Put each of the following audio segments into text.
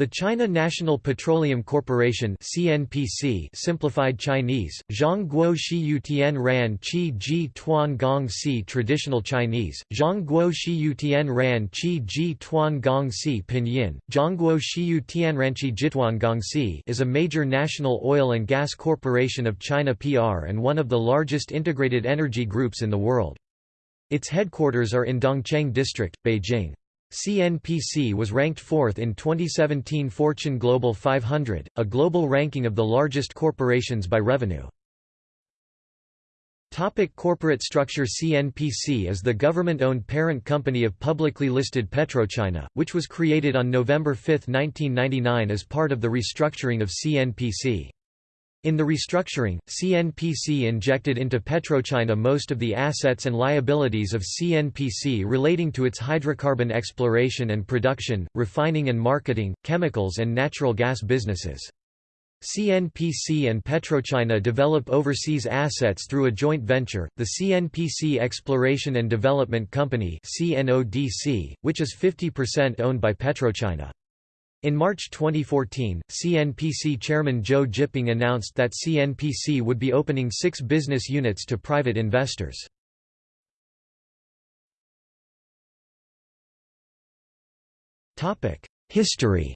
The China National Petroleum Corporation (CNPC) simplified Chinese, Zhongguo Shiyutian Ran Qi Ji Tuan Gong Si traditional Chinese, Zhongguo Shiyutian Ran Qi Ji Tuan Gong Si pinyin, Zhongguo Shiyutian Ranqi Jituan Gong Si is a major national oil and gas corporation of China PR and one of the largest integrated energy groups in the world. Its headquarters are in Dongcheng District, Beijing. CNPC was ranked fourth in 2017 Fortune Global 500, a global ranking of the largest corporations by revenue. Topic corporate structure CNPC is the government-owned parent company of publicly listed PetroChina, which was created on November 5, 1999 as part of the restructuring of CNPC. In the restructuring, CNPC injected into PetroChina most of the assets and liabilities of CNPC relating to its hydrocarbon exploration and production, refining and marketing, chemicals and natural gas businesses. CNPC and PetroChina develop overseas assets through a joint venture, the CNPC Exploration and Development Company which is 50% owned by PetroChina. In March 2014, CNPC chairman Zhou Jiping announced that CNPC would be opening six business units to private investors. History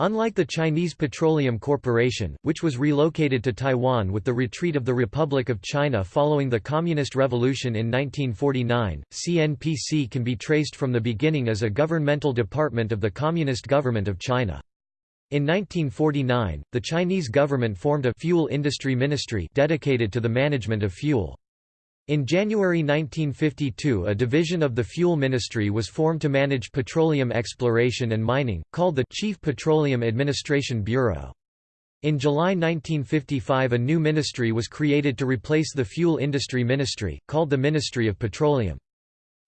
Unlike the Chinese Petroleum Corporation, which was relocated to Taiwan with the retreat of the Republic of China following the Communist Revolution in 1949, CNPC can be traced from the beginning as a governmental department of the Communist Government of China. In 1949, the Chinese government formed a fuel industry ministry dedicated to the management of fuel. In January 1952 a division of the Fuel Ministry was formed to manage petroleum exploration and mining, called the Chief Petroleum Administration Bureau. In July 1955 a new ministry was created to replace the Fuel Industry Ministry, called the Ministry of Petroleum.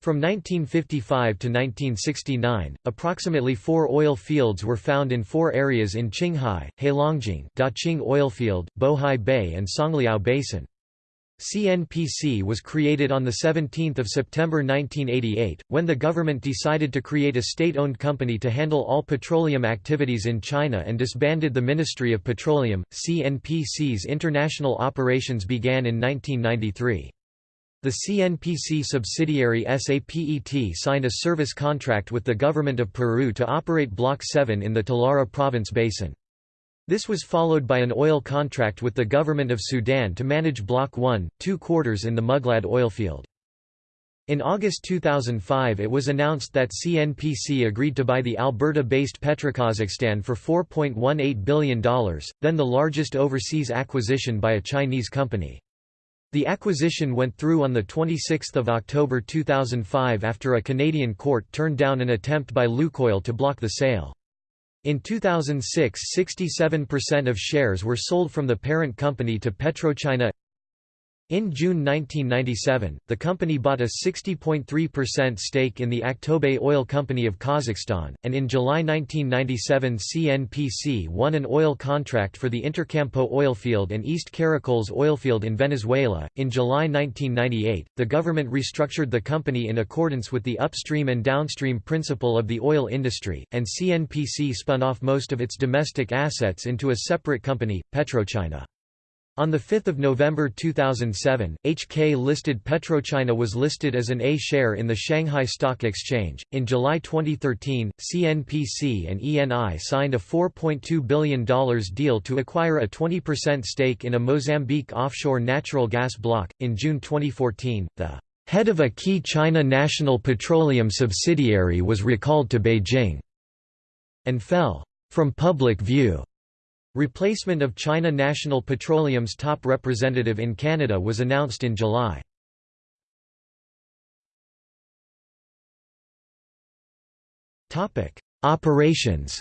From 1955 to 1969, approximately four oil fields were found in four areas in Qinghai, Heilongjiang, Daqing Oilfield, Bohai Bay and Songliao Basin. CNPC was created on 17 September 1988, when the government decided to create a state-owned company to handle all petroleum activities in China and disbanded the Ministry of Petroleum. CNPC's international operations began in 1993. The CNPC subsidiary SAPET signed a service contract with the government of Peru to operate Block 7 in the Talara province basin. This was followed by an oil contract with the government of Sudan to manage Block 1, 2 quarters in the Muglad oilfield. In August 2005 it was announced that CNPC agreed to buy the Alberta-based Petrokazakhstan for $4.18 billion, then the largest overseas acquisition by a Chinese company. The acquisition went through on 26 October 2005 after a Canadian court turned down an attempt by Lukoil to block the sale. In 2006 67% of shares were sold from the parent company to PetroChina in June 1997, the company bought a 60.3% stake in the Aktobe Oil Company of Kazakhstan, and in July 1997 CNPC won an oil contract for the Intercampo oilfield and East Caracoles oilfield in Venezuela. In July 1998, the government restructured the company in accordance with the upstream and downstream principle of the oil industry, and CNPC spun off most of its domestic assets into a separate company, PetroChina. On 5 November 2007, HK-listed PetroChina was listed as an A share in the Shanghai Stock Exchange. In July 2013, CNPC and ENI signed a $4.2 billion deal to acquire a 20% stake in a Mozambique offshore natural gas block. In June 2014, the head of a key China national petroleum subsidiary was recalled to Beijing and fell from public view. Replacement of China National Petroleum's top representative in Canada was announced in July. Operations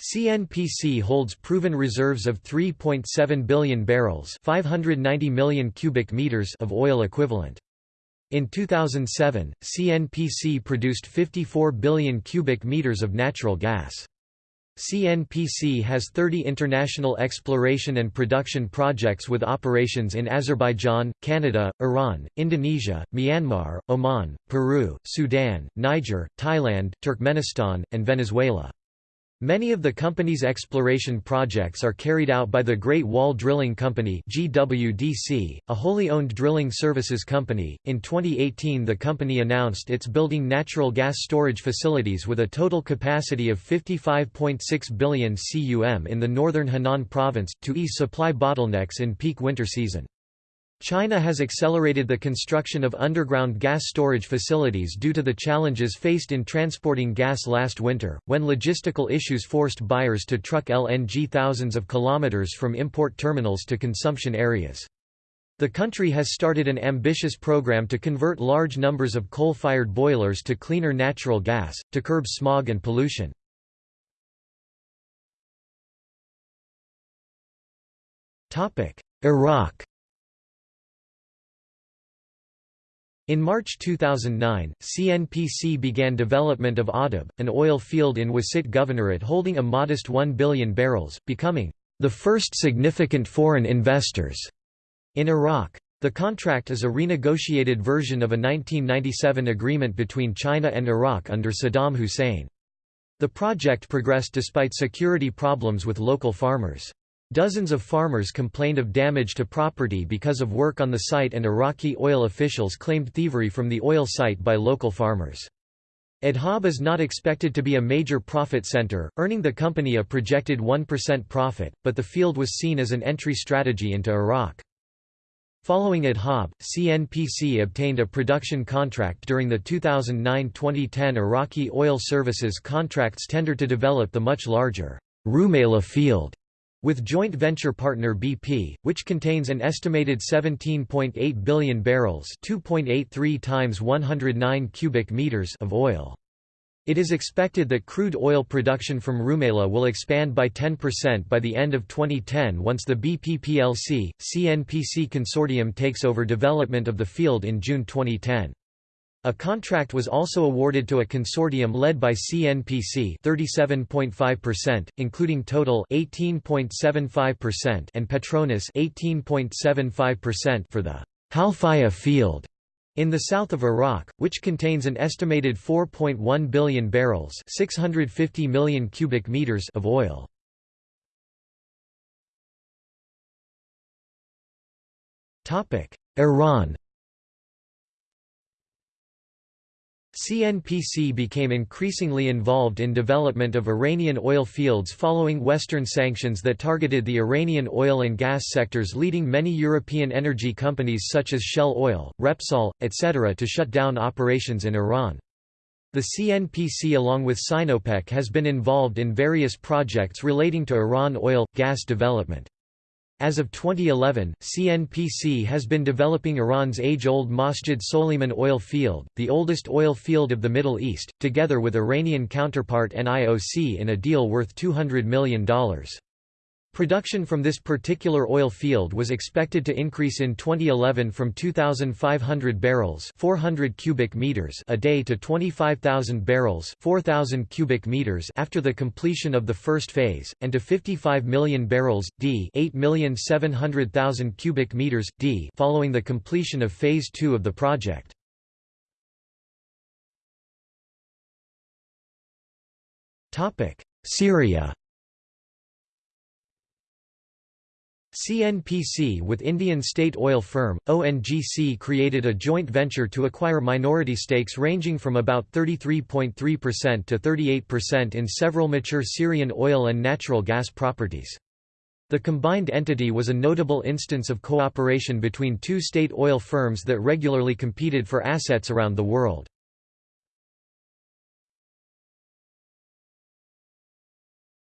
CNPC holds proven reserves of 3.7 billion barrels 590 million cubic meters of oil equivalent. In 2007, CNPC produced 54 billion cubic meters of natural gas. CNPC has 30 international exploration and production projects with operations in Azerbaijan, Canada, Iran, Indonesia, Myanmar, Oman, Peru, Sudan, Niger, Thailand, Turkmenistan, and Venezuela. Many of the company's exploration projects are carried out by the Great Wall Drilling Company (GWDC), a wholly owned drilling services company. In 2018, the company announced it's building natural gas storage facilities with a total capacity of 55.6 billion cum in the northern Henan province to ease supply bottlenecks in peak winter season. China has accelerated the construction of underground gas storage facilities due to the challenges faced in transporting gas last winter, when logistical issues forced buyers to truck LNG thousands of kilometers from import terminals to consumption areas. The country has started an ambitious program to convert large numbers of coal-fired boilers to cleaner natural gas, to curb smog and pollution. Iraq In March 2009, CNPC began development of Ahdab, an oil field in Wasit Governorate holding a modest 1 billion barrels, becoming the first significant foreign investors in Iraq. The contract is a renegotiated version of a 1997 agreement between China and Iraq under Saddam Hussein. The project progressed despite security problems with local farmers. Dozens of farmers complained of damage to property because of work on the site and Iraqi oil officials claimed thievery from the oil site by local farmers. Ahdab is not expected to be a major profit center, earning the company a projected 1% profit, but the field was seen as an entry strategy into Iraq. Following Ahdab, CNPC obtained a production contract during the 2009-2010 Iraqi oil services contracts tender to develop the much larger Rumaila field with joint venture partner BP, which contains an estimated 17.8 billion barrels 2.83 times 109 cubic meters of oil. It is expected that crude oil production from Rumaila will expand by 10% by the end of 2010 once the BP plc, CNPC consortium takes over development of the field in June 2010. A contract was also awarded to a consortium led by CNPC 37.5%, including Total 18.75% and Petronas 18.75% for the Halfaya field in the south of Iraq, which contains an estimated 4.1 billion barrels 650 million cubic meters of oil. Iran CNPC became increasingly involved in development of Iranian oil fields following Western sanctions that targeted the Iranian oil and gas sectors leading many European energy companies such as Shell Oil, Repsol, etc. to shut down operations in Iran. The CNPC along with Sinopec has been involved in various projects relating to Iran oil, gas development. As of 2011, CNPC has been developing Iran's age-old Masjid Soliman oil field, the oldest oil field of the Middle East, together with Iranian counterpart NIOC in a deal worth $200 million. Production from this particular oil field was expected to increase in 2011 from 2,500 barrels 400 cubic meters a day to 25,000 barrels 4,000 cubic meters after the completion of the first phase, and to 55 million barrels d 8,700,000 cubic meters d following the completion of Phase 2 of the project. Syria CNPC with Indian state oil firm, ONGC created a joint venture to acquire minority stakes ranging from about 33.3% to 38% in several mature Syrian oil and natural gas properties. The combined entity was a notable instance of cooperation between two state oil firms that regularly competed for assets around the world.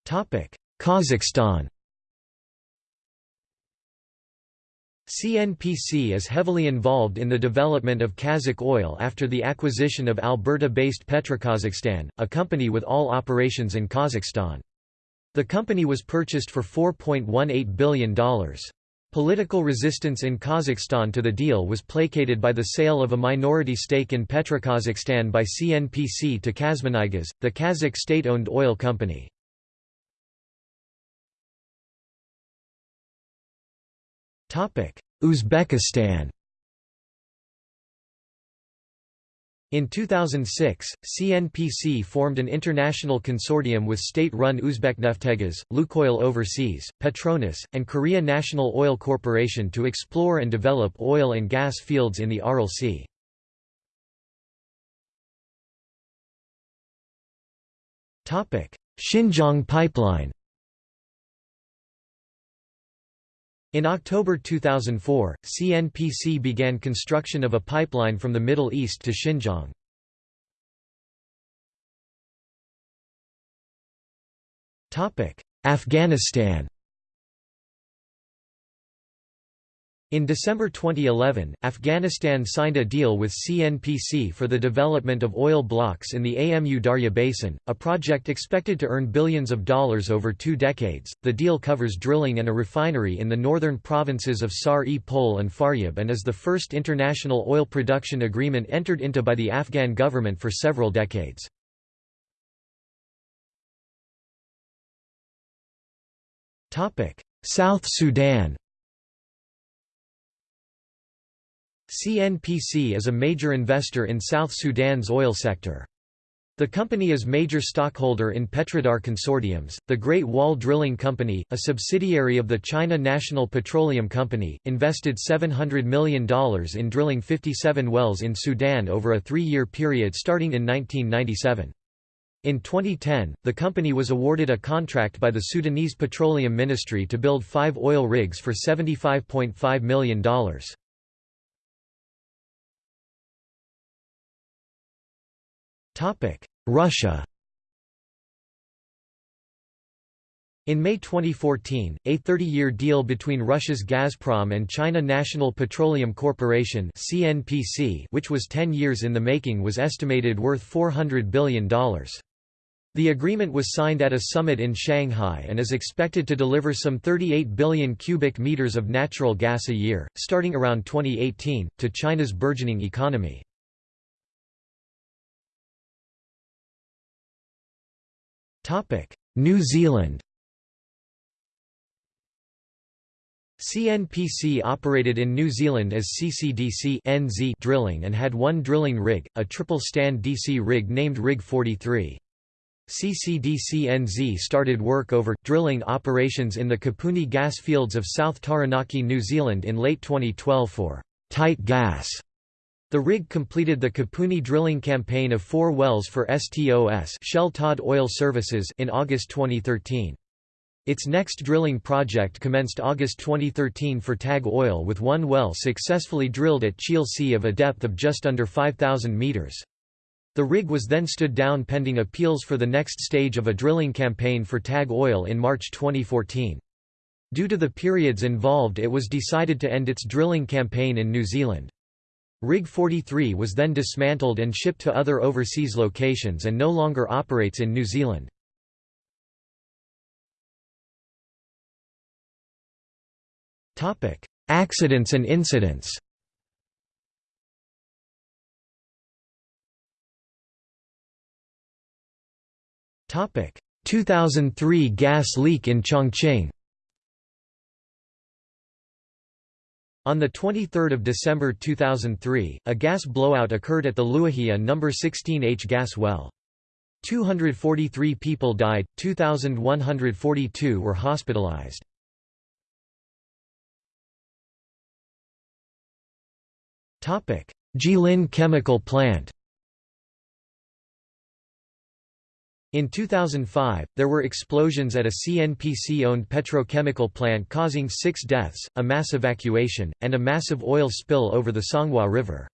Kazakhstan CNPC is heavily involved in the development of Kazakh oil after the acquisition of Alberta-based Petrokazakhstan, a company with all operations in Kazakhstan. The company was purchased for $4.18 billion. Political resistance in Kazakhstan to the deal was placated by the sale of a minority stake in Petrokazakhstan by CNPC to KazMunayGas, the Kazakh state-owned oil company. Topic: Uzbekistan In 2006, CNPC formed an international consortium with state-run Uzbekneftegaz, Lukoil Overseas, Petronas, and Korea National Oil Corporation to explore and develop oil and gas fields in the Aral Sea. Xinjiang pipeline In October 2004, CNPC began construction of a pipeline from the Middle East to Xinjiang. Afghanistan In December 2011, Afghanistan signed a deal with CNPC for the development of oil blocks in the Amu Darya Basin, a project expected to earn billions of dollars over two decades. The deal covers drilling and a refinery in the northern provinces of Sar-e-Pol and Faryab and is the first international oil production agreement entered into by the Afghan government for several decades. South Sudan CNPC is a major investor in South Sudan's oil sector. The company is major stockholder in Petrodar Consortiums. The Great Wall Drilling Company, a subsidiary of the China National Petroleum Company, invested $700 million in drilling 57 wells in Sudan over a three-year period starting in 1997. In 2010, the company was awarded a contract by the Sudanese Petroleum Ministry to build five oil rigs for $75.5 million. Russia In May 2014, a 30-year deal between Russia's Gazprom and China National Petroleum Corporation (CNPC), which was 10 years in the making, was estimated worth $400 billion. The agreement was signed at a summit in Shanghai and is expected to deliver some 38 billion cubic meters of natural gas a year, starting around 2018, to China's burgeoning economy. New Zealand CNPC operated in New Zealand as CCDC NZ Drilling and had one drilling rig, a triple-stand DC rig named Rig 43. CCDC-NZ started work over, drilling operations in the Kapuni gas fields of South Taranaki, New Zealand in late 2012 for «tight gas» The rig completed the Kapuni drilling campaign of four wells for STOS Shell Todd Oil Services in August 2013. Its next drilling project commenced August 2013 for TAG Oil with one well successfully drilled at Cheel Sea of a depth of just under 5,000 meters. The rig was then stood down pending appeals for the next stage of a drilling campaign for TAG Oil in March 2014. Due to the periods involved it was decided to end its drilling campaign in New Zealand. Rig 43 was then dismantled and shipped to other overseas locations and no longer operates in New Zealand. Accidents and incidents Topic 2003 gas leak in Chongqing On 23 December 2003, a gas blowout occurred at the Luojia No. 16H gas well. 243 people died, 2,142 were hospitalized. Jilin chemical plant In 2005, there were explosions at a CNPC-owned petrochemical plant causing six deaths, a mass evacuation, and a massive oil spill over the Songhua River.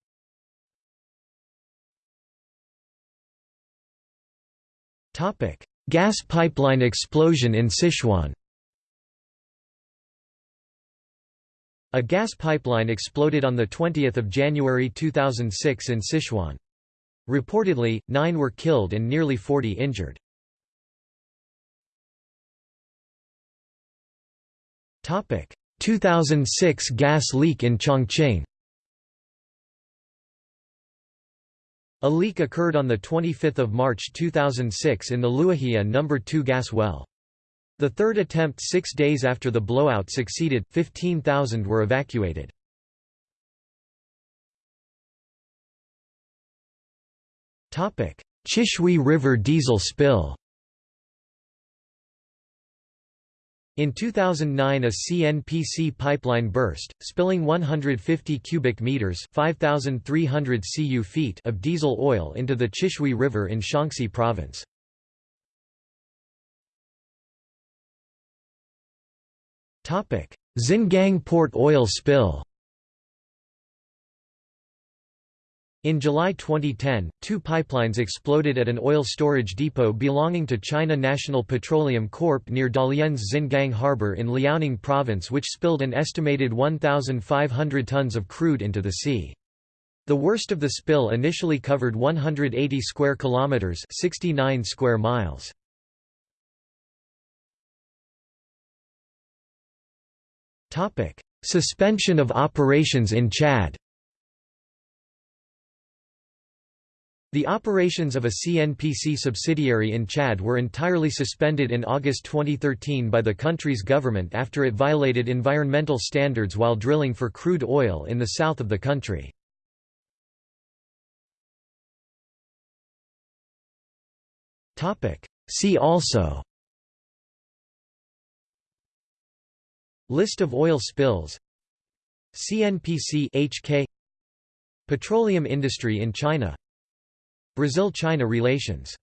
Gas pipeline explosion in Sichuan A gas pipeline exploded on 20 January 2006 in Sichuan. Reportedly, nine were killed and nearly 40 injured. Topic: 2006 gas leak in Chongqing A leak occurred on 25 March 2006 in the Luojia No. 2 gas well. The third attempt six days after the blowout succeeded, 15,000 were evacuated. Chishui River diesel spill. In 2009 a CNPC pipeline burst, spilling 150 cubic meters 5,300 cu feet of diesel oil into the Chishui River in Shaanxi province. Xingang port oil spill In July 2010, two pipelines exploded at an oil storage depot belonging to China National Petroleum Corp near Dalian's Xingang harbor in Liaoning province which spilled an estimated 1,500 tons of crude into the sea. The worst of the spill initially covered 180 square kilometers, 69 square miles. Topic: Suspension of operations in Chad. The operations of a CNPC subsidiary in Chad were entirely suspended in August 2013 by the country's government after it violated environmental standards while drilling for crude oil in the south of the country. See also List of oil spills CNPC HK Petroleum industry in China Brazil–China relations